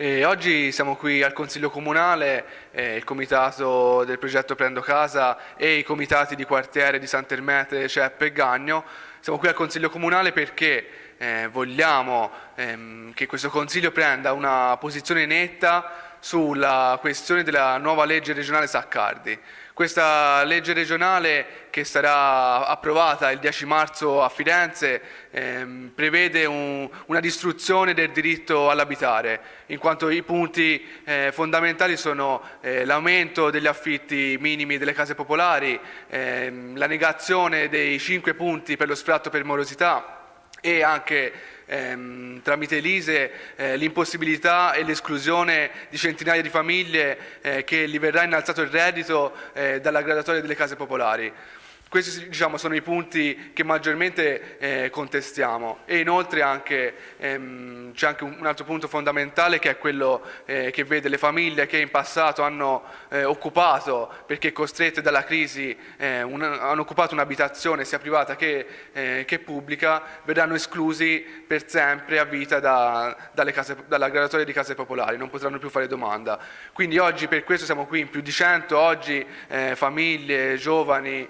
E oggi siamo qui al Consiglio Comunale, eh, il comitato del progetto Prendo Casa e i comitati di quartiere di Sant'Ermete, Ceppe e Gagno. Siamo qui al Consiglio Comunale perché eh, vogliamo ehm, che questo Consiglio prenda una posizione netta sulla questione della nuova legge regionale Saccardi. Questa legge regionale che sarà approvata il 10 marzo a Firenze ehm, prevede un, una distruzione del diritto all'abitare, in quanto i punti eh, fondamentali sono eh, l'aumento degli affitti minimi delle case popolari, ehm, la negazione dei cinque punti per lo sfratto per morosità, e anche ehm, tramite l'ISE eh, l'impossibilità e l'esclusione di centinaia di famiglie eh, che gli verrà innalzato il reddito eh, dalla graduatoria delle case popolari. Questi diciamo, sono i punti che maggiormente eh, contestiamo e inoltre ehm, c'è anche un altro punto fondamentale che è quello eh, che vede le famiglie che in passato hanno eh, occupato, perché costrette dalla crisi, eh, un, hanno occupato un'abitazione sia privata che, eh, che, pubblica, verranno esclusi per sempre a vita da, case, dalla graduatoria di case popolari, non potranno più fare domanda. Quindi oggi per questo siamo qui in più di 100, oggi eh, famiglie, giovani,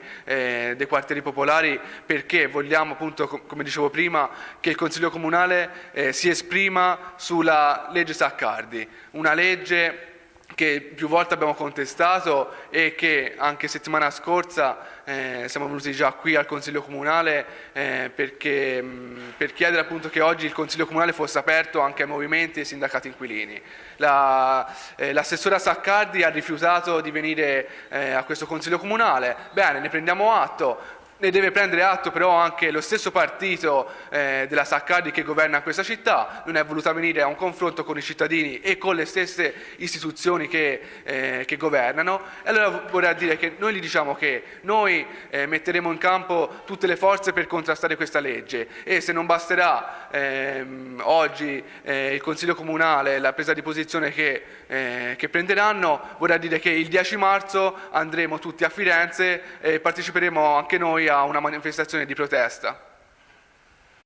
dei quartieri popolari perché vogliamo appunto, come dicevo prima, che il Consiglio Comunale eh, si esprima sulla legge Saccardi, una legge che più volte abbiamo contestato e che anche settimana scorsa eh, siamo venuti già qui al Consiglio Comunale eh, perché, mh, per chiedere appunto che oggi il Consiglio Comunale fosse aperto anche ai movimenti e ai sindacati inquilini. L'assessora eh, Saccardi ha rifiutato di venire eh, a questo Consiglio Comunale, bene, ne prendiamo atto, ne deve prendere atto però anche lo stesso partito eh, della Saccardi che governa questa città, non è voluta venire a un confronto con i cittadini e con le stesse istituzioni che, eh, che governano. E allora vorrei dire che noi gli diciamo che noi eh, metteremo in campo tutte le forze per contrastare questa legge e se non basterà ehm, oggi eh, il Consiglio Comunale, la presa di posizione che, eh, che prenderanno, vorrei dire che il 10 marzo andremo tutti a Firenze e parteciperemo anche noi a una manifestazione di protesta.